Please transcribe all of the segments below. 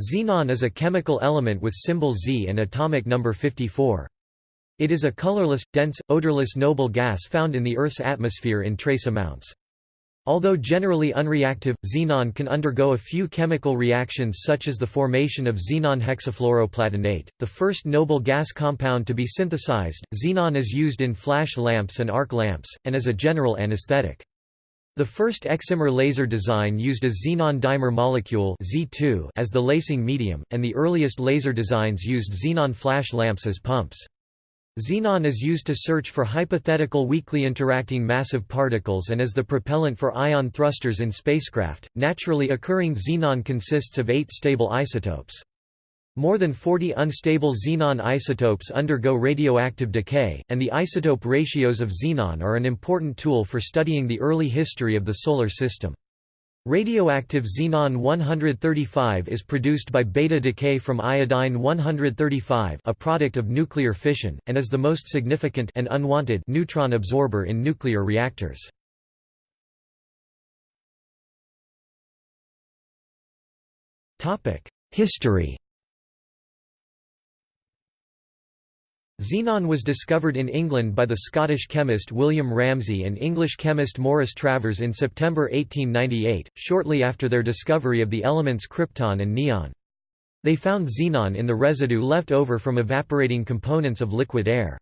Xenon is a chemical element with symbol Z and atomic number 54. It is a colorless, dense, odorless noble gas found in the Earth's atmosphere in trace amounts. Although generally unreactive, xenon can undergo a few chemical reactions such as the formation of xenon hexafluoroplatinate, the first noble gas compound to be synthesized. Xenon is used in flash lamps and arc lamps, and as a general anesthetic. The first excimer laser design used a xenon dimer molecule Z2 as the lasing medium, and the earliest laser designs used xenon flash lamps as pumps. Xenon is used to search for hypothetical weakly interacting massive particles and as the propellant for ion thrusters in spacecraft. Naturally occurring xenon consists of eight stable isotopes. More than 40 unstable xenon isotopes undergo radioactive decay, and the isotope ratios of xenon are an important tool for studying the early history of the Solar System. Radioactive xenon-135 is produced by beta decay from iodine-135 a product of nuclear fission, and is the most significant and unwanted neutron absorber in nuclear reactors. History Xenon was discovered in England by the Scottish chemist William Ramsay and English chemist Morris Travers in September 1898, shortly after their discovery of the elements krypton and neon. They found xenon in the residue left over from evaporating components of liquid air.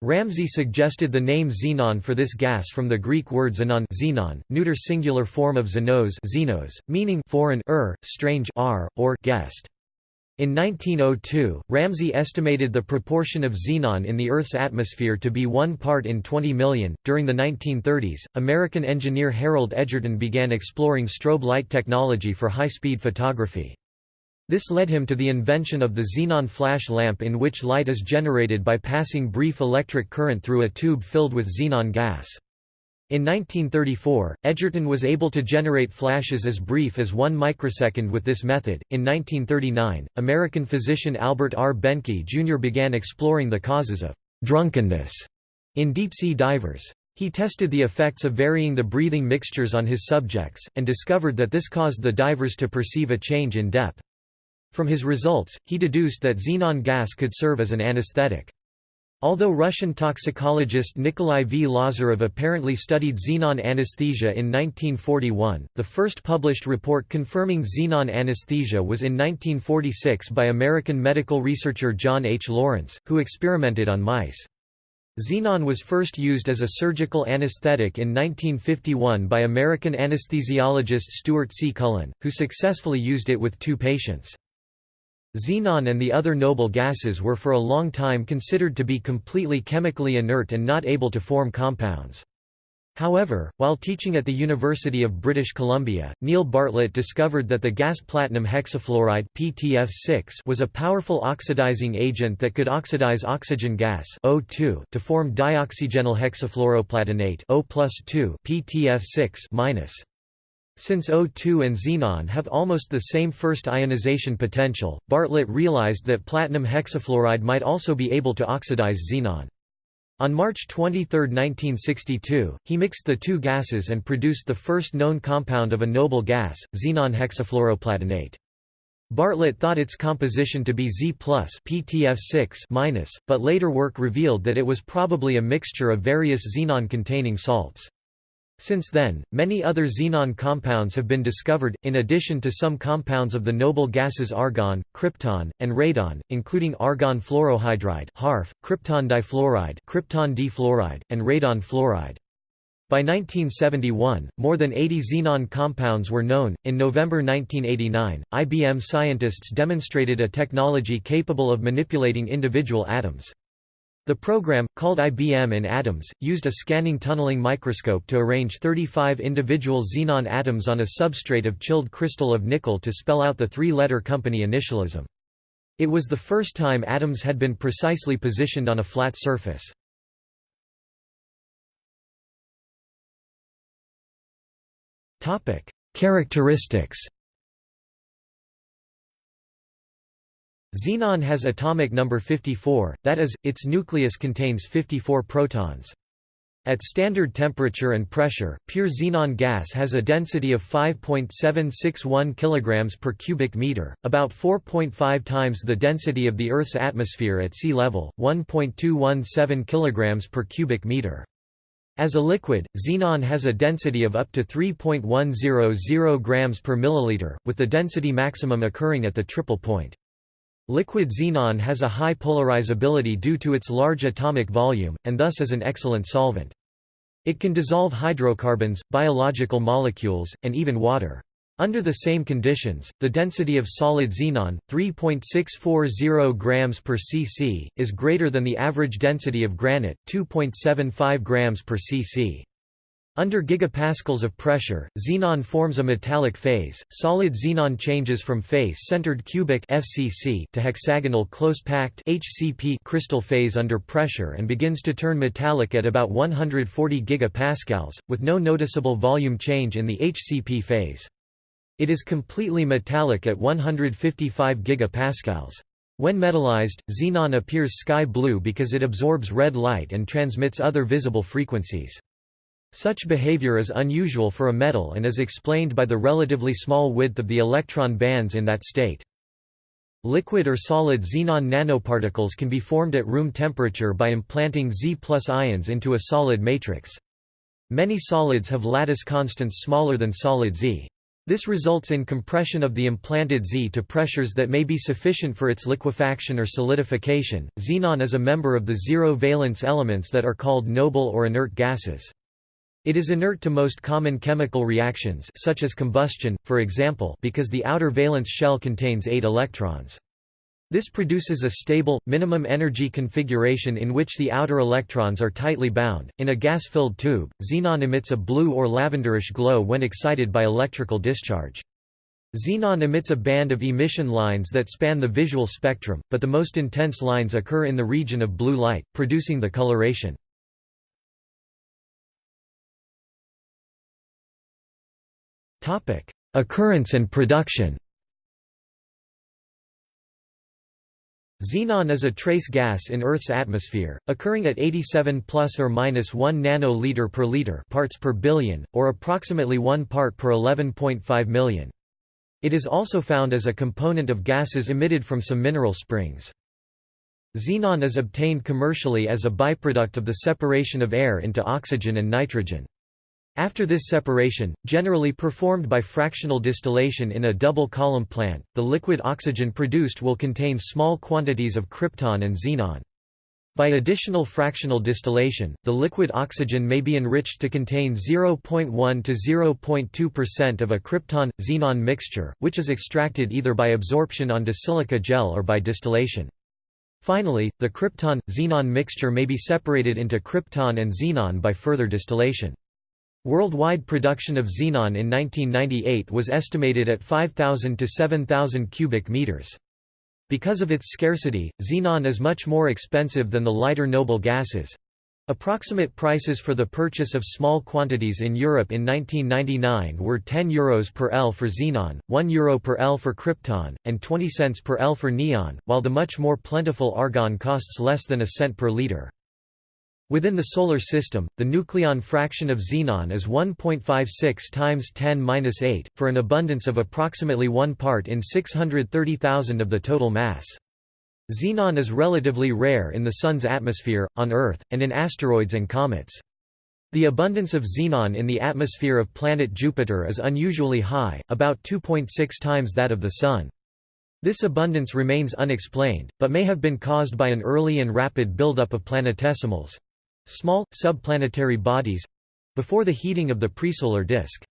Ramsay suggested the name xenon for this gas from the Greek word xenon, xenon neuter singular form of xenos, xenos meaning foreign er, strange r, or guest. In 1902, Ramsay estimated the proportion of xenon in the Earth's atmosphere to be 1 part in 20 million. During the 1930s, American engineer Harold Edgerton began exploring strobe light technology for high speed photography. This led him to the invention of the xenon flash lamp, in which light is generated by passing brief electric current through a tube filled with xenon gas. In 1934, Edgerton was able to generate flashes as brief as 1 microsecond with this method. In 1939, American physician Albert R. Behnke Jr. began exploring the causes of drunkenness in deep-sea divers. He tested the effects of varying the breathing mixtures on his subjects, and discovered that this caused the divers to perceive a change in depth. From his results, he deduced that xenon gas could serve as an anesthetic. Although Russian toxicologist Nikolai V. Lazarev apparently studied xenon anesthesia in 1941, the first published report confirming xenon anesthesia was in 1946 by American medical researcher John H. Lawrence, who experimented on mice. Xenon was first used as a surgical anesthetic in 1951 by American anesthesiologist Stuart C. Cullen, who successfully used it with two patients. Xenon and the other noble gases were for a long time considered to be completely chemically inert and not able to form compounds. However, while teaching at the University of British Columbia, Neil Bartlett discovered that the gas platinum hexafluoride PTF6 was a powerful oxidizing agent that could oxidize oxygen gas O2 to form dioxygenyl hexafluoroplatinate O plus 2 PTF6 since O2 and xenon have almost the same first ionization potential, Bartlett realized that platinum hexafluoride might also be able to oxidize xenon. On March 23, 1962, he mixed the two gases and produced the first known compound of a noble gas, xenon hexafluoroplatinate. Bartlett thought its composition to be Z PTF6 but later work revealed that it was probably a mixture of various xenon-containing salts. Since then, many other xenon compounds have been discovered, in addition to some compounds of the noble gases argon, krypton, and radon, including argon fluorohydride krypton difluoride, krypton difluoride, and radon fluoride. By 1971, more than 80 xenon compounds were known. In November 1989, IBM scientists demonstrated a technology capable of manipulating individual atoms. The program, called IBM in Atoms, used a scanning tunneling microscope to arrange 35 individual xenon atoms on a substrate of chilled crystal of nickel to spell out the three-letter company initialism. It was the first time atoms had been precisely positioned on a flat surface. Characteristics Xenon has atomic number 54, that is, its nucleus contains 54 protons. At standard temperature and pressure, pure xenon gas has a density of 5.761 kg per cubic meter, about 4.5 times the density of the Earth's atmosphere at sea level, 1.217 kg per cubic meter. As a liquid, xenon has a density of up to 3.100 grams per milliliter, with the density maximum occurring at the triple point. Liquid xenon has a high polarizability due to its large atomic volume, and thus is an excellent solvent. It can dissolve hydrocarbons, biological molecules, and even water. Under the same conditions, the density of solid xenon, 3.640 grams per cc, is greater than the average density of granite, 2.75 grams per cc. Under gigapascals of pressure, xenon forms a metallic phase. Solid xenon changes from face-centered cubic (FCC) to hexagonal close-packed (HCP) crystal phase under pressure and begins to turn metallic at about 140 gigapascals, with no noticeable volume change in the HCP phase. It is completely metallic at 155 gigapascals. When metallized, xenon appears sky blue because it absorbs red light and transmits other visible frequencies. Such behavior is unusual for a metal and is explained by the relatively small width of the electron bands in that state. Liquid or solid xenon nanoparticles can be formed at room temperature by implanting Z ions into a solid matrix. Many solids have lattice constants smaller than solid Z. This results in compression of the implanted Z to pressures that may be sufficient for its liquefaction or solidification. Xenon is a member of the zero valence elements that are called noble or inert gases. It is inert to most common chemical reactions such as combustion, for example because the outer valence shell contains 8 electrons. This produces a stable, minimum energy configuration in which the outer electrons are tightly bound. In a gas filled tube, xenon emits a blue or lavenderish glow when excited by electrical discharge. Xenon emits a band of emission lines that span the visual spectrum, but the most intense lines occur in the region of blue light, producing the coloration. Occurrence and production Xenon is a trace gas in Earth's atmosphere, occurring at 87 plus or minus 1 nanoliter per liter parts per billion, or approximately 1 part per 11.5 million. It is also found as a component of gases emitted from some mineral springs. Xenon is obtained commercially as a byproduct of the separation of air into oxygen and nitrogen. After this separation, generally performed by fractional distillation in a double-column plant, the liquid oxygen produced will contain small quantities of krypton and xenon. By additional fractional distillation, the liquid oxygen may be enriched to contain 0.1 to 0.2% of a krypton-xenon mixture, which is extracted either by absorption onto silica gel or by distillation. Finally, the krypton-xenon mixture may be separated into krypton and xenon by further distillation. Worldwide production of xenon in 1998 was estimated at 5,000 to 7,000 cubic meters. Because of its scarcity, xenon is much more expensive than the lighter noble gases. Approximate prices for the purchase of small quantities in Europe in 1999 were €10 Euros per L for xenon, €1 Euro per L for krypton, and 20 cents per L for neon, while the much more plentiful argon costs less than a cent per liter. Within the Solar System, the nucleon fraction of xenon is 1.56 times 10^-8, for an abundance of approximately 1 part in 630,000 of the total mass. Xenon is relatively rare in the Sun's atmosphere, on Earth, and in asteroids and comets. The abundance of xenon in the atmosphere of planet Jupiter is unusually high, about 2.6 times that of the Sun. This abundance remains unexplained, but may have been caused by an early and rapid buildup of planetesimals. Small, subplanetary bodies—before the heating of the presolar disk.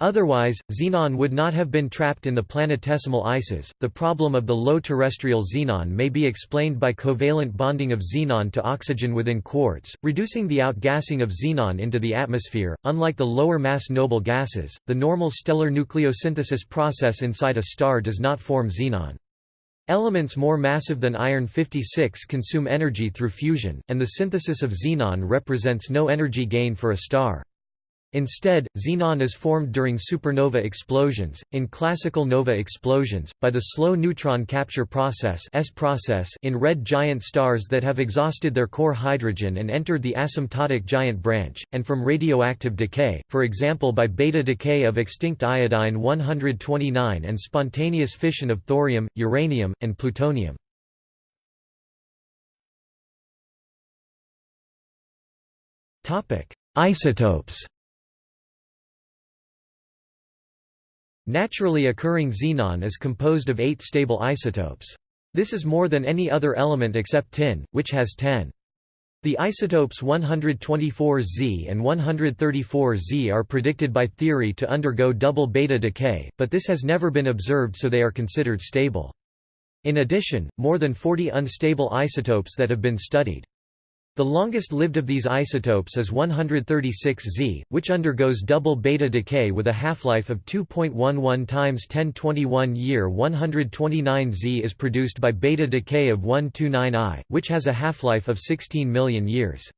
Otherwise, xenon would not have been trapped in the planetesimal ices. The problem of the low terrestrial xenon may be explained by covalent bonding of xenon to oxygen within quartz, reducing the outgassing of xenon into the atmosphere. Unlike the lower mass noble gases, the normal stellar nucleosynthesis process inside a star does not form xenon. Elements more massive than iron-56 consume energy through fusion, and the synthesis of xenon represents no energy gain for a star. Instead, xenon is formed during supernova explosions, in classical nova explosions, by the slow neutron capture process, S process in red giant stars that have exhausted their core hydrogen and entered the asymptotic giant branch, and from radioactive decay, for example by beta decay of extinct iodine-129 and spontaneous fission of thorium, uranium, and plutonium. Isotopes Naturally occurring xenon is composed of eight stable isotopes. This is more than any other element except tin, which has 10. The isotopes 124Z and 134Z are predicted by theory to undergo double beta decay, but this has never been observed so they are considered stable. In addition, more than 40 unstable isotopes that have been studied. The longest lived of these isotopes is 136Z, which undergoes double beta decay with a half-life of 2.11 times 1021 year 129Z is produced by beta decay of 129I, which has a half-life of 16 million years.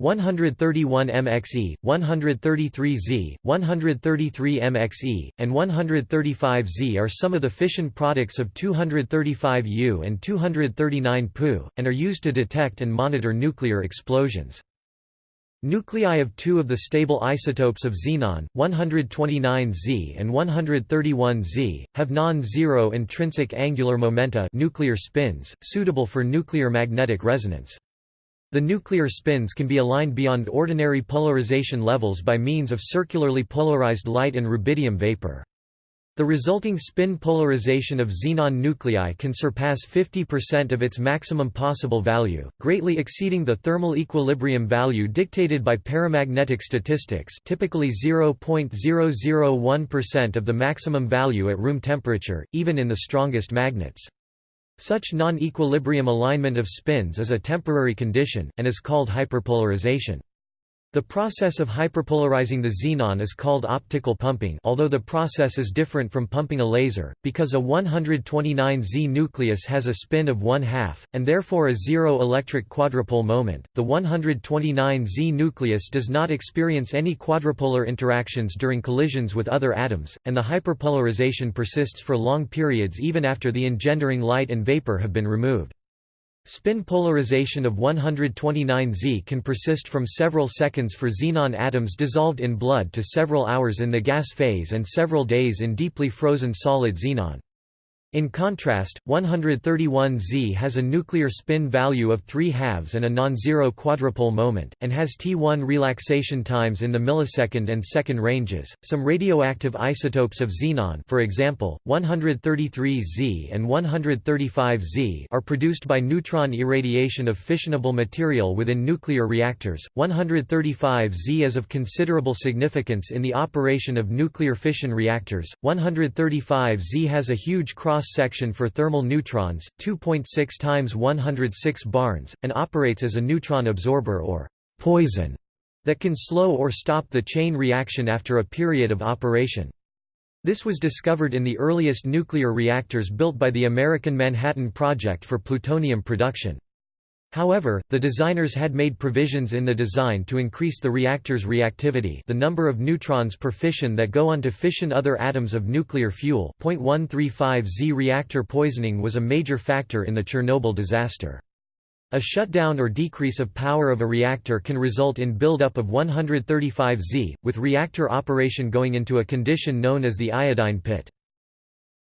131 MXE, 133Z, 133 MXE, and 135Z are some of the fission products of 235U and 239 Pu, and are used to detect and monitor nuclear explosions. Nuclei of two of the stable isotopes of xenon, 129Z and 131Z, have non-zero intrinsic angular momenta nuclear spins, suitable for nuclear magnetic resonance. The nuclear spins can be aligned beyond ordinary polarization levels by means of circularly polarized light and rubidium vapor. The resulting spin polarization of xenon nuclei can surpass 50% of its maximum possible value, greatly exceeding the thermal equilibrium value dictated by paramagnetic statistics typically 0.001% of the maximum value at room temperature, even in the strongest magnets. Such non-equilibrium alignment of spins is a temporary condition, and is called hyperpolarization. The process of hyperpolarizing the xenon is called optical pumping although the process is different from pumping a laser, because a 129Z nucleus has a spin of one half, and therefore a zero electric quadrupole moment. The 129Z nucleus does not experience any quadrupolar interactions during collisions with other atoms, and the hyperpolarization persists for long periods even after the engendering light and vapor have been removed. Spin polarization of 129Z can persist from several seconds for xenon atoms dissolved in blood to several hours in the gas phase and several days in deeply frozen solid xenon. In contrast, 131Z has a nuclear spin value of 3 halves and a non-zero quadrupole moment, and has T1 relaxation times in the millisecond and second ranges. Some radioactive isotopes of xenon, for example, 133Z and 135Z, are produced by neutron irradiation of fissionable material within nuclear reactors. 135Z is of considerable significance in the operation of nuclear fission reactors. 135Z has a huge cross cross-section for thermal neutrons, 2.6 times 106 barns, and operates as a neutron absorber or poison that can slow or stop the chain reaction after a period of operation. This was discovered in the earliest nuclear reactors built by the American Manhattan Project for plutonium production. However, the designers had made provisions in the design to increase the reactor's reactivity the number of neutrons per fission that go on to fission other atoms of nuclear fuel 0.135 Z reactor poisoning was a major factor in the Chernobyl disaster. A shutdown or decrease of power of a reactor can result in buildup of 135 Z, with reactor operation going into a condition known as the iodine pit.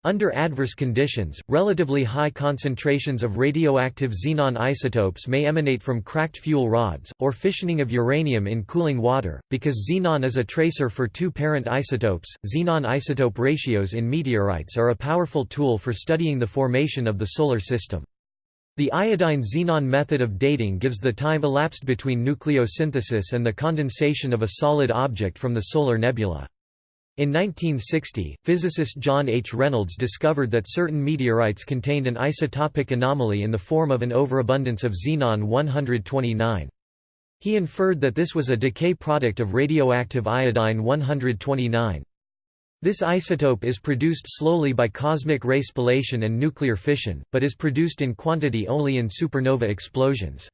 Under adverse conditions, relatively high concentrations of radioactive xenon isotopes may emanate from cracked fuel rods, or fissioning of uranium in cooling water, because xenon is a tracer for two parent isotopes. Xenon isotope ratios in meteorites are a powerful tool for studying the formation of the Solar System. The iodine-xenon method of dating gives the time elapsed between nucleosynthesis and the condensation of a solid object from the solar nebula. In 1960, physicist John H. Reynolds discovered that certain meteorites contained an isotopic anomaly in the form of an overabundance of xenon-129. He inferred that this was a decay product of radioactive iodine-129. This isotope is produced slowly by cosmic ray spallation and nuclear fission, but is produced in quantity only in supernova explosions.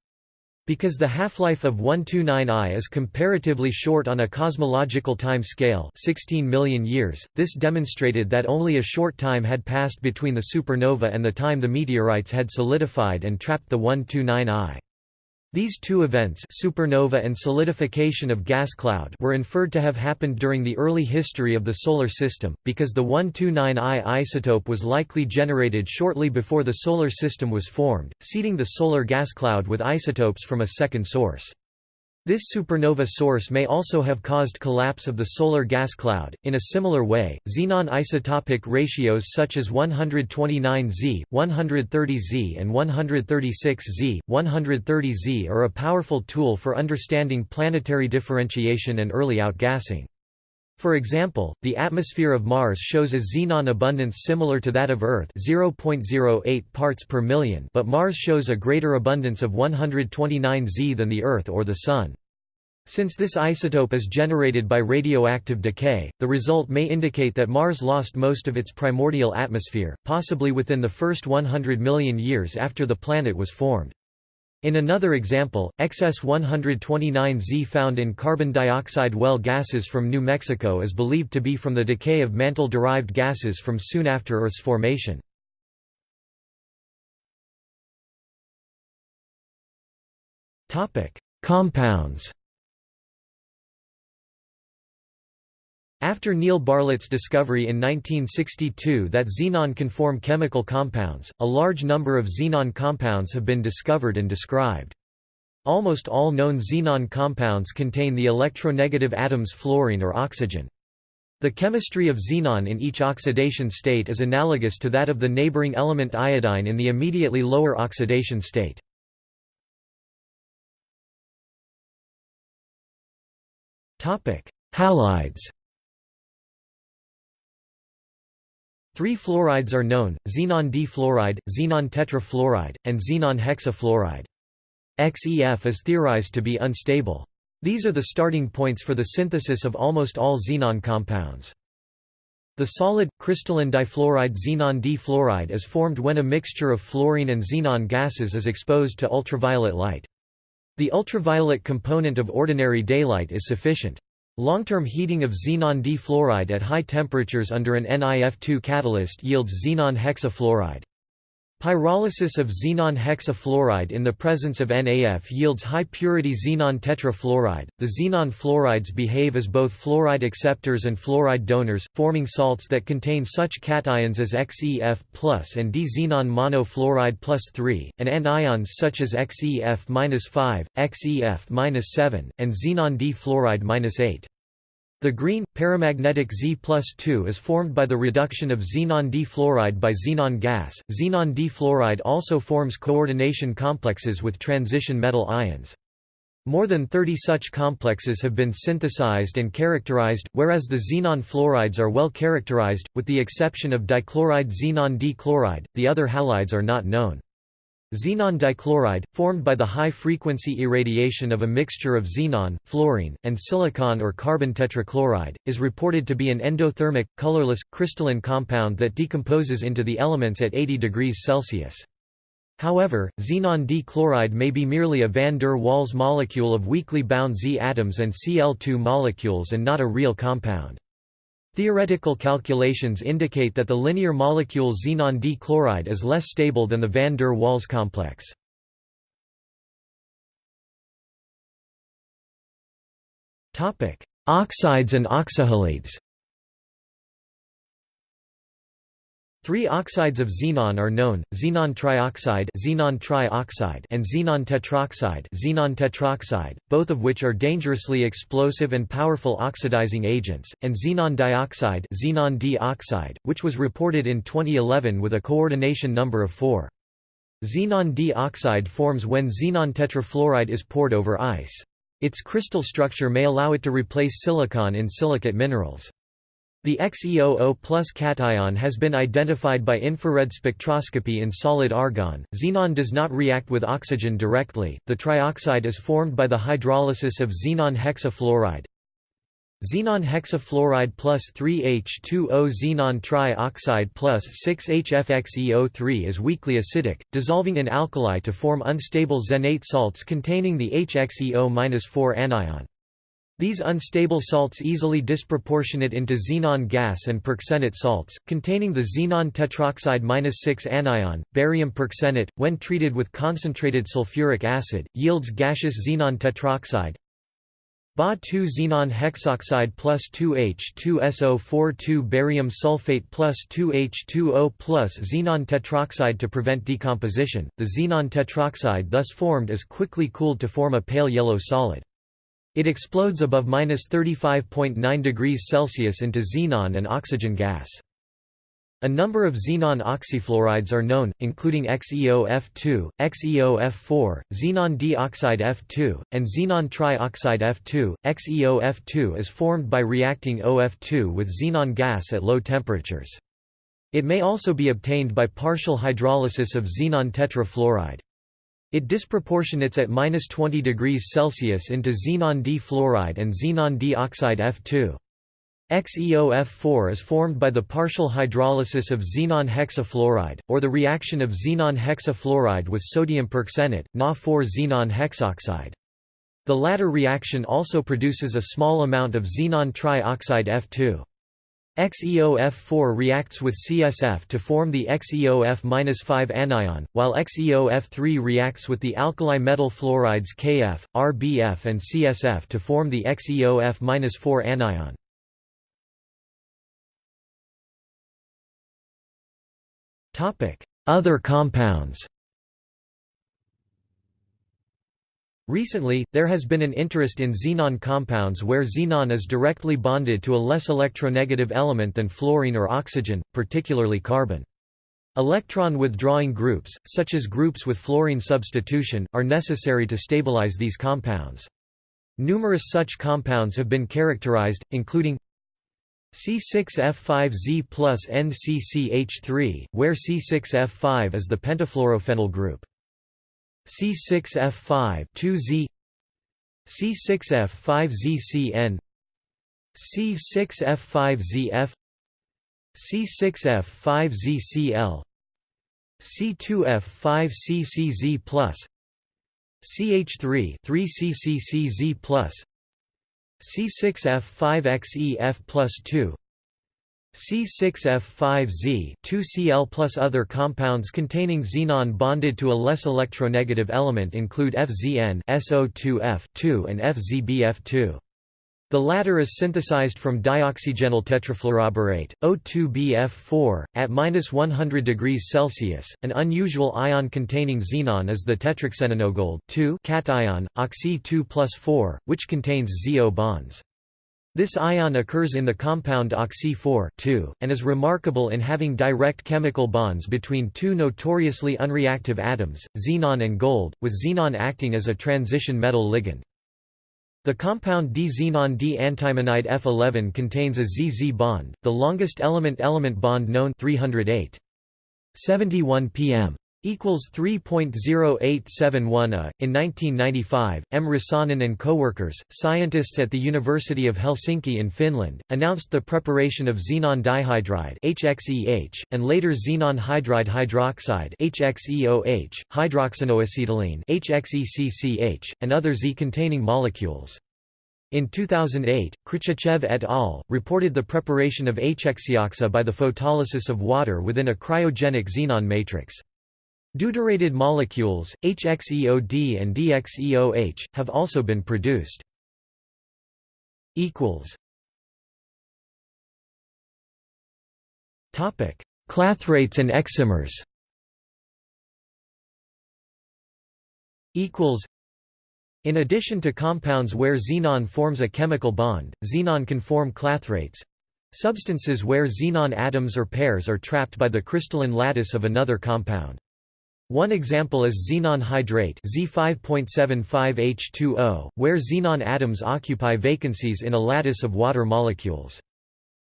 Because the half-life of 129I is comparatively short on a cosmological time scale 16 million years, this demonstrated that only a short time had passed between the supernova and the time the meteorites had solidified and trapped the 129I. These two events supernova and solidification of gas cloud were inferred to have happened during the early history of the Solar System, because the 129I isotope was likely generated shortly before the Solar System was formed, seeding the solar gas cloud with isotopes from a second source. This supernova source may also have caused collapse of the solar gas cloud. In a similar way, xenon isotopic ratios such as 129Z, 130Z, and 136Z, 130Z are a powerful tool for understanding planetary differentiation and early outgassing. For example, the atmosphere of Mars shows a xenon abundance similar to that of Earth 0.08 parts per million but Mars shows a greater abundance of 129 Z than the Earth or the Sun. Since this isotope is generated by radioactive decay, the result may indicate that Mars lost most of its primordial atmosphere, possibly within the first 100 million years after the planet was formed. In another example, XS-129Z found in carbon dioxide well gases from New Mexico is believed to be from the decay of mantle-derived gases from soon after Earth's formation. Compounds After Neil Bartlett's discovery in 1962 that xenon can form chemical compounds, a large number of xenon compounds have been discovered and described. Almost all known xenon compounds contain the electronegative atoms fluorine or oxygen. The chemistry of xenon in each oxidation state is analogous to that of the neighboring element iodine in the immediately lower oxidation state. Halides Three fluorides are known, xenon D-fluoride, xenon tetrafluoride, and xenon hexafluoride. XEF is theorized to be unstable. These are the starting points for the synthesis of almost all xenon compounds. The solid, crystalline difluoride xenon D-fluoride is formed when a mixture of fluorine and xenon gases is exposed to ultraviolet light. The ultraviolet component of ordinary daylight is sufficient. Long-term heating of xenon D-fluoride at high temperatures under an NiF2 catalyst yields xenon hexafluoride. Pyrolysis of xenon hexafluoride in the presence of NaF yields high-purity xenon tetrafluoride. The xenon fluorides behave as both fluoride acceptors and fluoride donors, forming salts that contain such cations as XeF and D-xenon monofluoride plus 3, and anions such as XeF-5, XeF-7, and xenon D-fluoride 8. The green, paramagnetic Z plus 2 is formed by the reduction of xenon D-fluoride by xenon gas. Xenon D-fluoride also forms coordination complexes with transition metal ions. More than 30 such complexes have been synthesized and characterized, whereas the xenon fluorides are well characterized, with the exception of dichloride xenon D-chloride, the other halides are not known. Xenon dichloride, formed by the high-frequency irradiation of a mixture of xenon, fluorine, and silicon or carbon tetrachloride, is reported to be an endothermic, colorless, crystalline compound that decomposes into the elements at 80 degrees Celsius. However, xenon D-chloride may be merely a van der Waals molecule of weakly bound Z atoms and Cl2 molecules and not a real compound. Theoretical calculations indicate that the linear molecule xenon D-chloride is less stable than the van der Waals complex. Oxides and oxyhalides Three oxides of xenon are known: xenon trioxide, xenon trioxide, and xenon tetroxide, xenon tetroxide, both of which are dangerously explosive and powerful oxidizing agents, and xenon dioxide, xenon D-oxide, which was reported in 2011 with a coordination number of 4. Xenon D-oxide forms when xenon tetrafluoride is poured over ice. Its crystal structure may allow it to replace silicon in silicate minerals. The XeOO plus cation has been identified by infrared spectroscopy in solid argon. Xenon does not react with oxygen directly. The trioxide is formed by the hydrolysis of xenon hexafluoride. Xenon hexafluoride plus 3H2O xenon trioxide plus 6HFXeO3 is weakly acidic, dissolving in alkali to form unstable xenate salts containing the HXeO-4 anion. These unstable salts easily disproportionate into xenon gas and perxenate salts, containing the xenon tetroxide-6 anion. Barium perxenate, when treated with concentrated sulfuric acid, yields gaseous xenon tetroxide, Ba2 xenon hexoxide plus 2H2SO4 2 barium sulfate plus 2H2O plus xenon tetroxide to prevent decomposition. The xenon tetroxide thus formed is quickly cooled to form a pale yellow solid. It explodes above 35.9 degrees Celsius into xenon and oxygen gas. A number of xenon oxyfluorides are known, including XeOF2, XeOF4, xenon dioxide F2, and xenon trioxide F2. XeOF2 is formed by reacting OF2 with xenon gas at low temperatures. It may also be obtained by partial hydrolysis of xenon tetrafluoride. It disproportionates at 20 degrees Celsius into xenon D fluoride and xenon dioxide F2. XeOF4 is formed by the partial hydrolysis of xenon hexafluoride, or the reaction of xenon hexafluoride with sodium perxenate, Na4 xenon hexoxide. The latter reaction also produces a small amount of xenon trioxide F2. XeOF4 reacts with CSF to form the XeOF-5 anion, while XeOF3 reacts with the alkali metal fluorides Kf, Rbf and CSF to form the XeOF-4 anion. Other compounds Recently, there has been an interest in xenon compounds where xenon is directly bonded to a less electronegative element than fluorine or oxygen, particularly carbon. Electron withdrawing groups, such as groups with fluorine substitution, are necessary to stabilize these compounds. Numerous such compounds have been characterized, including C6F5Z plus NCCH3, where C6F5 is the pentafluorophenyl group. C6F5 2Z C6F5ZCN C6F5ZF C6F5ZCl C2F5CCZ plus CH3 3CCCZ plus C6F5XEF plus 2 C6F5Z 2Cl plus other compounds containing xenon bonded to a less electronegative element include FZN SO2F2 and FZBF2. The latter is synthesized from dioxygenyl tetrafluoroborate, O2BF4, at 100 degrees Celsius. An unusual ion containing xenon is the tetraxenogold cation, oxy 2 plus 4, which contains ZO bonds. This ion occurs in the compound oxy-4 and is remarkable in having direct chemical bonds between two notoriously unreactive atoms, xenon and gold, with xenon acting as a transition metal ligand. The compound D-xenon D-antimonide F11 contains a ZZ bond, the longest element-element bond known 308. 71 pm equals 3.0871 a. In 1995, M. Rasanen and co-workers, scientists at the University of Helsinki in Finland, announced the preparation of xenon dihydride (HXEH) and later xenon hydride hydroxide (HXeOH), hydroxenoacetylene (HXeCCH), and other Z-containing molecules. In 2008, Khriachtchev et al. reported the preparation of HXeoxa by the photolysis of water within a cryogenic xenon matrix. Deuterated molecules, HXeOD and DXeOH, have also been produced. Clathrates and excimers In addition to compounds where xenon forms a chemical bond, xenon can form clathrates. Substances where xenon atoms or pairs are trapped by the crystalline lattice of another compound. One example is xenon hydrate Z5.75H2O, where xenon atoms occupy vacancies in a lattice of water molecules.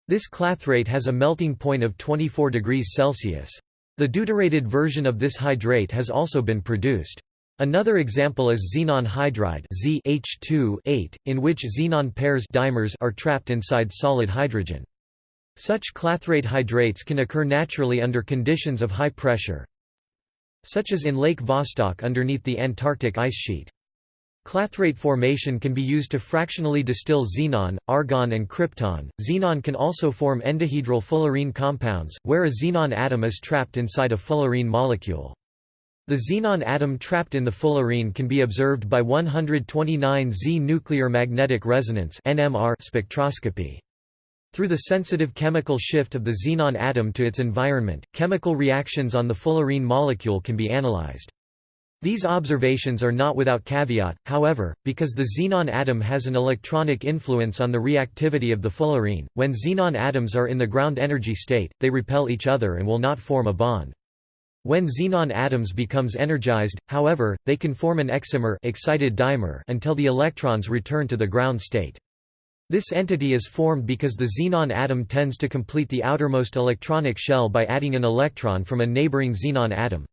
This clathrate has a melting point of 24 degrees Celsius. The deuterated version of this hydrate has also been produced. Another example is xenon hydride ZH2 in which xenon pairs dimers are trapped inside solid hydrogen. Such clathrate hydrates can occur naturally under conditions of high pressure, such as in Lake Vostok underneath the Antarctic ice sheet. Clathrate formation can be used to fractionally distill xenon, argon and krypton. Xenon can also form endohedral fullerene compounds, where a xenon atom is trapped inside a fullerene molecule. The xenon atom trapped in the fullerene can be observed by 129Z nuclear magnetic resonance spectroscopy. Through the sensitive chemical shift of the xenon atom to its environment, chemical reactions on the fullerene molecule can be analyzed. These observations are not without caveat, however, because the xenon atom has an electronic influence on the reactivity of the fullerene. When xenon atoms are in the ground energy state, they repel each other and will not form a bond. When xenon atoms becomes energized, however, they can form an excimer excited dimer until the electrons return to the ground state. This entity is formed because the xenon atom tends to complete the outermost electronic shell by adding an electron from a neighboring xenon atom.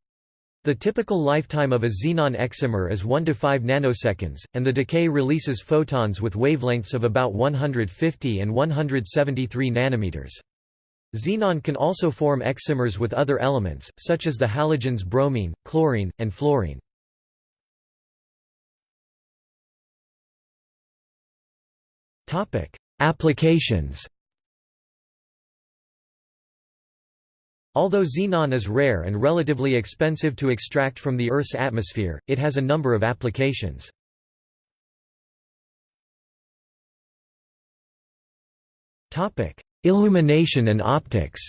The typical lifetime of a xenon excimer is 1 to 5 nanoseconds, and the decay releases photons with wavelengths of about 150 and 173 nanometers. Xenon can also form excimers with other elements, such as the halogens bromine, chlorine, and fluorine. Applications. Although xenon is rare and relatively expensive to extract from the Earth's atmosphere, it has a number of applications. Topic: Illumination and optics.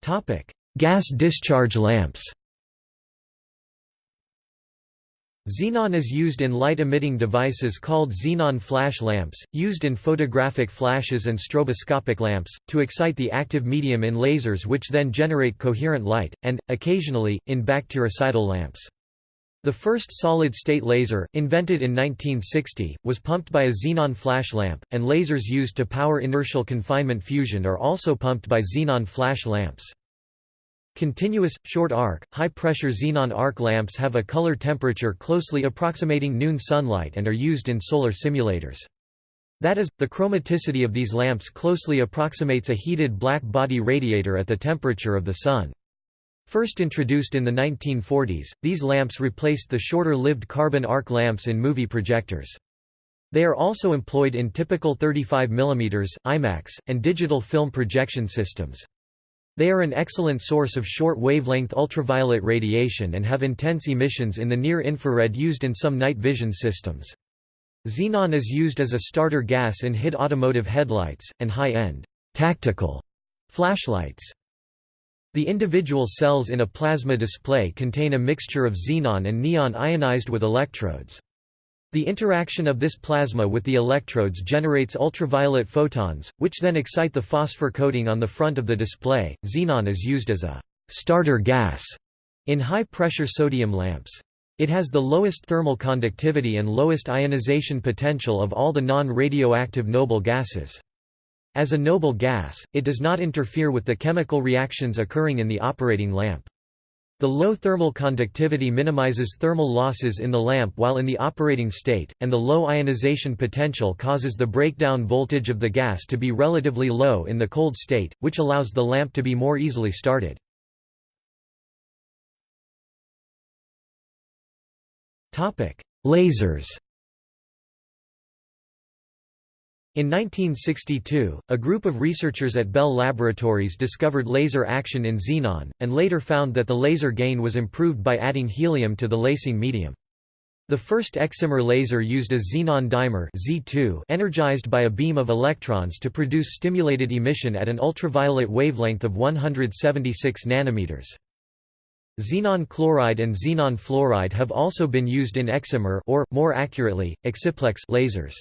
Topic: Gas discharge lamps Xenon is used in light-emitting devices called xenon flash lamps, used in photographic flashes and stroboscopic lamps, to excite the active medium in lasers which then generate coherent light, and, occasionally, in bactericidal lamps. The first solid-state laser, invented in 1960, was pumped by a xenon flash lamp, and lasers used to power inertial confinement fusion are also pumped by xenon flash lamps. Continuous, short arc, high-pressure xenon arc lamps have a color temperature closely approximating noon sunlight and are used in solar simulators. That is, the chromaticity of these lamps closely approximates a heated black body radiator at the temperature of the Sun. First introduced in the 1940s, these lamps replaced the shorter-lived carbon arc lamps in movie projectors. They are also employed in typical 35 mm, IMAX, and digital film projection systems. They are an excellent source of short-wavelength ultraviolet radiation and have intense emissions in the near-infrared used in some night vision systems. Xenon is used as a starter gas in HID automotive headlights, and high-end tactical flashlights. The individual cells in a plasma display contain a mixture of xenon and neon ionized with electrodes. The interaction of this plasma with the electrodes generates ultraviolet photons, which then excite the phosphor coating on the front of the display. Xenon is used as a starter gas in high-pressure sodium lamps. It has the lowest thermal conductivity and lowest ionization potential of all the non-radioactive noble gases. As a noble gas, it does not interfere with the chemical reactions occurring in the operating lamp. The low thermal conductivity minimizes thermal losses in the lamp while in the operating state, and the low ionization potential causes the breakdown voltage of the gas to be relatively low in the cold state, which allows the lamp to be more easily started. Lasers In 1962, a group of researchers at Bell Laboratories discovered laser action in xenon, and later found that the laser gain was improved by adding helium to the lasing medium. The first excimer laser used a xenon dimer Z2 energized by a beam of electrons to produce stimulated emission at an ultraviolet wavelength of 176 nanometers. Xenon chloride and xenon fluoride have also been used in excimer or, more accurately, exciplex lasers.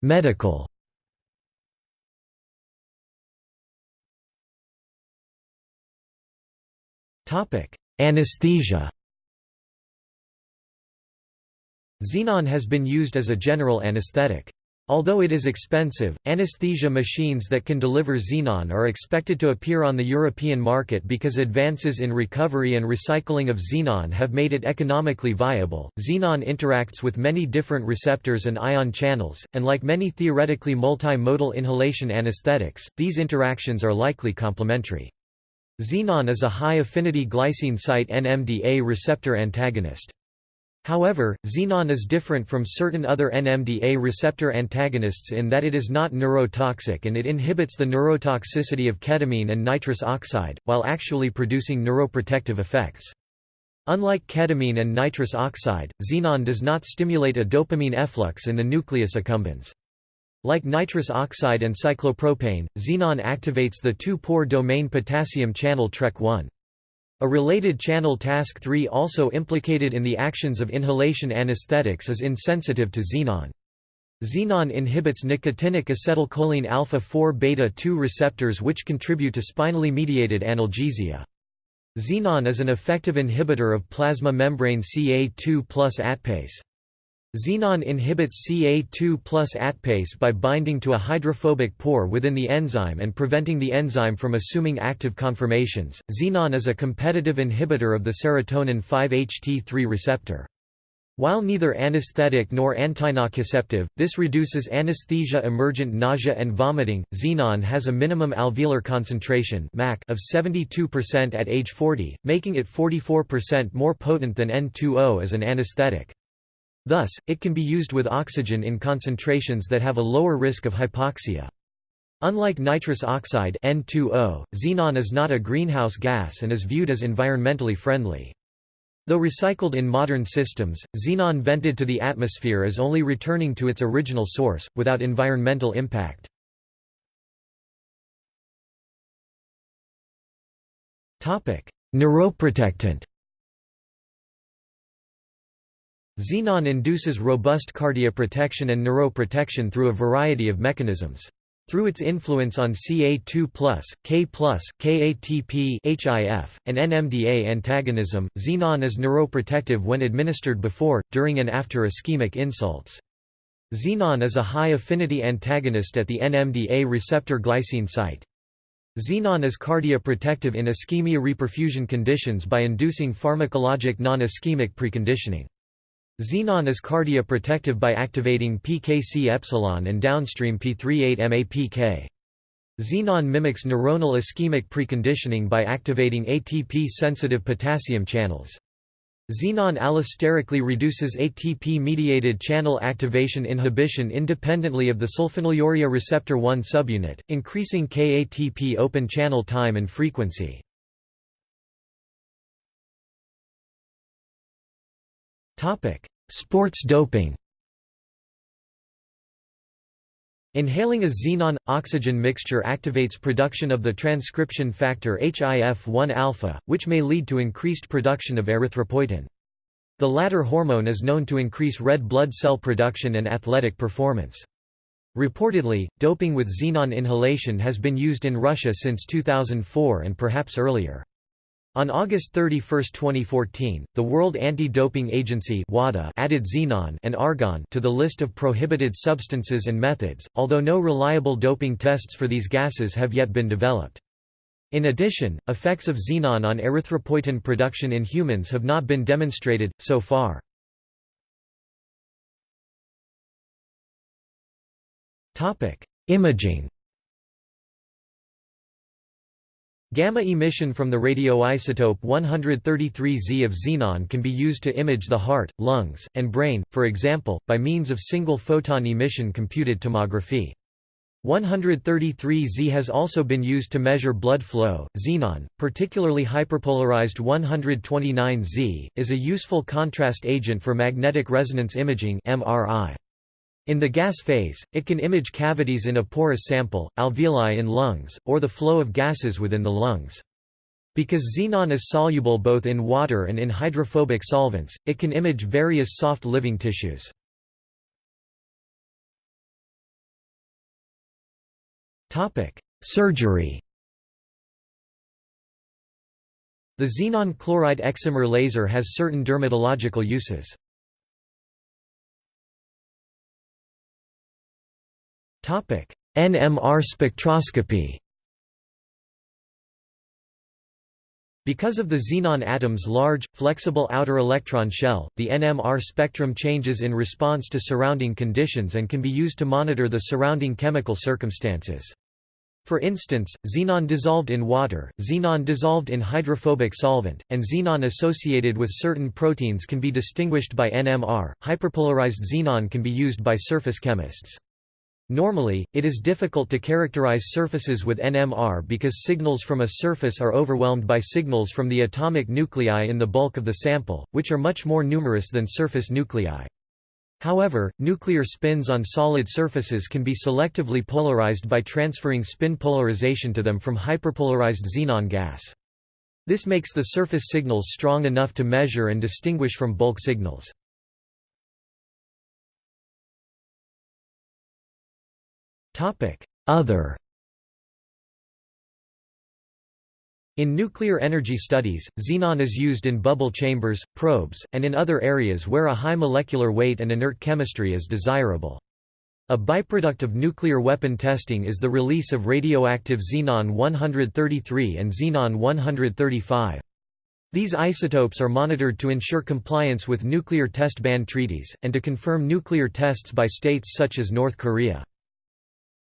Medical. Anesthesia. Xenon has been used as a general anesthetic. Although it is expensive, anesthesia machines that can deliver xenon are expected to appear on the European market because advances in recovery and recycling of xenon have made it economically viable. Xenon interacts with many different receptors and ion channels, and like many theoretically multimodal inhalation anesthetics, these interactions are likely complementary. Xenon is a high-affinity glycine site NMDA receptor antagonist. However, xenon is different from certain other NMDA receptor antagonists in that it is not neurotoxic and it inhibits the neurotoxicity of ketamine and nitrous oxide, while actually producing neuroprotective effects. Unlike ketamine and nitrous oxide, xenon does not stimulate a dopamine efflux in the nucleus accumbens. Like nitrous oxide and cyclopropane, xenon activates the 2-pore domain potassium channel TREK1. A related channel TASK-3 also implicated in the actions of inhalation anesthetics is insensitive to xenon. Xenon inhibits nicotinic acetylcholine alpha-4 beta-2 receptors which contribute to spinally mediated analgesia. Xenon is an effective inhibitor of plasma membrane Ca2 plus ATPase. Xenon inhibits Ca2 plus ATPase by binding to a hydrophobic pore within the enzyme and preventing the enzyme from assuming active conformations. Xenon is a competitive inhibitor of the serotonin 5-HT3 receptor. While neither anesthetic nor antinociceptive, this reduces anesthesia emergent nausea and vomiting. Xenon has a minimum alveolar concentration of 72% at age 40, making it 44% more potent than N2O as an anesthetic. Thus, it can be used with oxygen in concentrations that have a lower risk of hypoxia. Unlike nitrous oxide N2O, xenon is not a greenhouse gas and is viewed as environmentally friendly. Though recycled in modern systems, xenon vented to the atmosphere is only returning to its original source, without environmental impact. Neuroprotectant Xenon induces robust cardioprotection and neuroprotection through a variety of mechanisms. Through its influence on Ca2+, K+, KATP HIF, and NMDA antagonism, xenon is neuroprotective when administered before, during and after ischemic insults. Xenon is a high-affinity antagonist at the NMDA receptor glycine site. Xenon is cardioprotective in ischemia-reperfusion conditions by inducing pharmacologic non-ischemic preconditioning. Xenon is cardioprotective by activating PKC epsilon and downstream P38MAPK. Xenon mimics neuronal ischemic preconditioning by activating ATP-sensitive potassium channels. Xenon allosterically reduces ATP-mediated channel activation inhibition independently of the sulfonylurea receptor 1 subunit, increasing KATP open channel time and frequency. Topic: Sports doping. Inhaling a xenon-oxygen mixture activates production of the transcription factor HIF-1-alpha, which may lead to increased production of erythropoietin. The latter hormone is known to increase red blood cell production and athletic performance. Reportedly, doping with xenon inhalation has been used in Russia since 2004 and perhaps earlier. On August 31, 2014, the World Anti-Doping Agency (WADA) added xenon and argon to the list of prohibited substances and methods, although no reliable doping tests for these gases have yet been developed. In addition, effects of xenon on erythropoietin production in humans have not been demonstrated, so far. Topic: Imaging Gamma emission from the radioisotope 133Z of xenon can be used to image the heart, lungs, and brain, for example, by means of single photon emission computed tomography. 133Z has also been used to measure blood flow. Xenon, particularly hyperpolarized 129Z, is a useful contrast agent for magnetic resonance imaging (MRI). In the gas phase, it can image cavities in a porous sample, alveoli in lungs, or the flow of gases within the lungs. Because xenon is soluble both in water and in hydrophobic solvents, it can image various soft living tissues. Surgery The xenon chloride excimer laser has certain dermatological uses. NMR spectroscopy Because of the xenon atom's large, flexible outer electron shell, the NMR spectrum changes in response to surrounding conditions and can be used to monitor the surrounding chemical circumstances. For instance, xenon dissolved in water, xenon dissolved in hydrophobic solvent, and xenon associated with certain proteins can be distinguished by NMR. Hyperpolarized xenon can be used by surface chemists. Normally, it is difficult to characterize surfaces with NMR because signals from a surface are overwhelmed by signals from the atomic nuclei in the bulk of the sample, which are much more numerous than surface nuclei. However, nuclear spins on solid surfaces can be selectively polarized by transferring spin polarization to them from hyperpolarized xenon gas. This makes the surface signals strong enough to measure and distinguish from bulk signals. Other In nuclear energy studies, xenon is used in bubble chambers, probes, and in other areas where a high molecular weight and inert chemistry is desirable. A byproduct of nuclear weapon testing is the release of radioactive xenon-133 and xenon-135. These isotopes are monitored to ensure compliance with nuclear test ban treaties, and to confirm nuclear tests by states such as North Korea.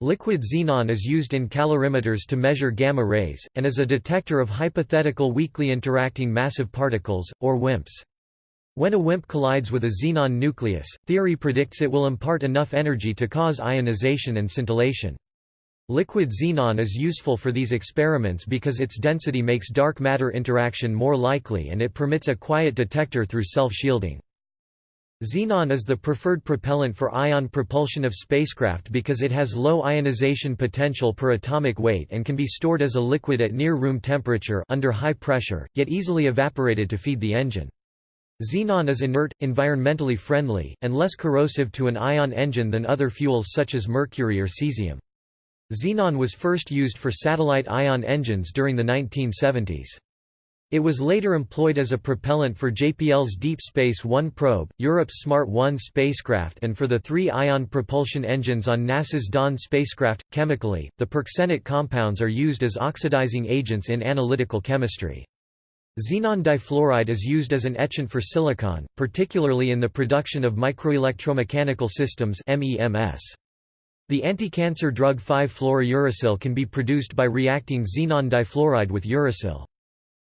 Liquid xenon is used in calorimeters to measure gamma rays, and as a detector of hypothetical weakly interacting massive particles, or WIMPs. When a WIMP collides with a xenon nucleus, theory predicts it will impart enough energy to cause ionization and scintillation. Liquid xenon is useful for these experiments because its density makes dark matter interaction more likely and it permits a quiet detector through self-shielding. Xenon is the preferred propellant for ion propulsion of spacecraft because it has low ionization potential per atomic weight and can be stored as a liquid at near room temperature under high pressure, yet easily evaporated to feed the engine. Xenon is inert, environmentally friendly, and less corrosive to an ion engine than other fuels such as mercury or cesium. Xenon was first used for satellite ion engines during the 1970s. It was later employed as a propellant for JPL's Deep Space One probe, Europe's Smart 1 spacecraft and for the three ion propulsion engines on NASA's Dawn spacecraft. Chemically, the perxenic compounds are used as oxidizing agents in analytical chemistry. Xenon difluoride is used as an etchant for silicon, particularly in the production of microelectromechanical systems MEMS. The anti-cancer drug 5-fluorouracil can be produced by reacting xenon difluoride with uracil.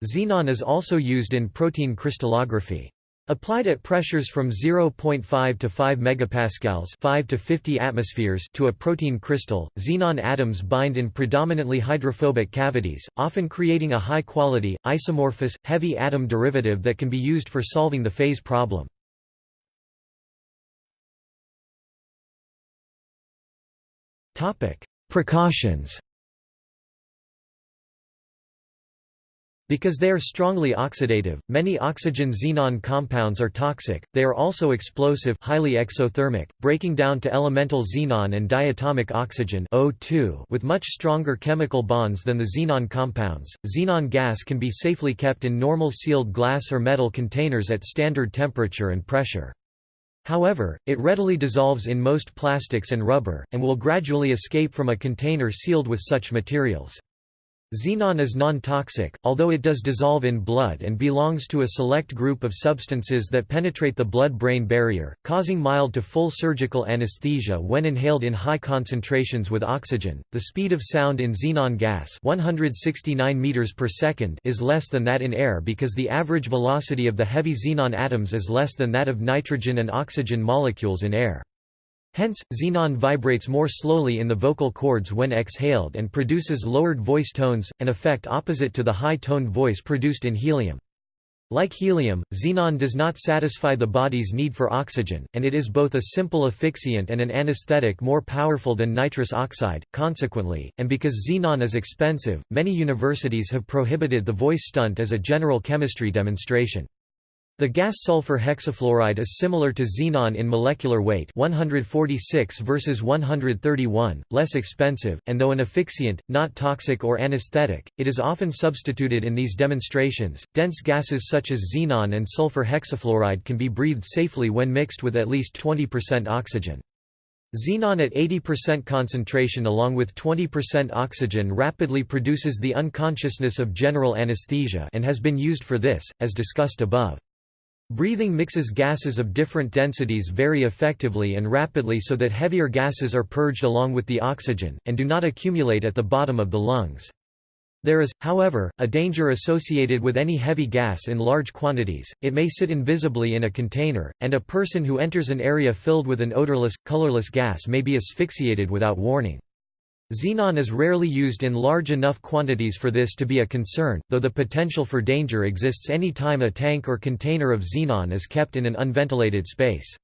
Xenon is also used in protein crystallography. Applied at pressures from 0.5 to 5 megapascals 5 to 50 atmospheres to a protein crystal, xenon atoms bind in predominantly hydrophobic cavities, often creating a high-quality, isomorphous, heavy atom derivative that can be used for solving the phase problem. Precautions Because they are strongly oxidative, many oxygen-xenon compounds are toxic, they are also explosive highly exothermic, breaking down to elemental xenon and diatomic oxygen O2 with much stronger chemical bonds than the xenon compounds. Xenon gas can be safely kept in normal sealed glass or metal containers at standard temperature and pressure. However, it readily dissolves in most plastics and rubber, and will gradually escape from a container sealed with such materials. Xenon is non-toxic, although it does dissolve in blood and belongs to a select group of substances that penetrate the blood-brain barrier, causing mild to full surgical anesthesia when inhaled in high concentrations with oxygen. The speed of sound in xenon gas, 169 meters per second, is less than that in air because the average velocity of the heavy xenon atoms is less than that of nitrogen and oxygen molecules in air. Hence, xenon vibrates more slowly in the vocal cords when exhaled and produces lowered voice tones, an effect opposite to the high-toned voice produced in helium. Like helium, xenon does not satisfy the body's need for oxygen, and it is both a simple asphyxiant and an anesthetic more powerful than nitrous oxide. Consequently, and because xenon is expensive, many universities have prohibited the voice stunt as a general chemistry demonstration. The gas sulfur hexafluoride is similar to xenon in molecular weight 146 versus 131, less expensive, and though an asphyxiant, not toxic or anesthetic, it is often substituted in these demonstrations. Dense gases such as xenon and sulfur hexafluoride can be breathed safely when mixed with at least 20% oxygen. Xenon at 80% concentration along with 20% oxygen rapidly produces the unconsciousness of general anesthesia and has been used for this, as discussed above. Breathing mixes gases of different densities very effectively and rapidly so that heavier gases are purged along with the oxygen, and do not accumulate at the bottom of the lungs. There is, however, a danger associated with any heavy gas in large quantities, it may sit invisibly in a container, and a person who enters an area filled with an odorless, colorless gas may be asphyxiated without warning. Xenon is rarely used in large enough quantities for this to be a concern, though the potential for danger exists any time a tank or container of xenon is kept in an unventilated space.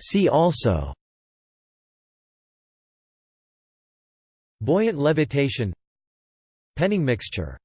See also Buoyant levitation Penning mixture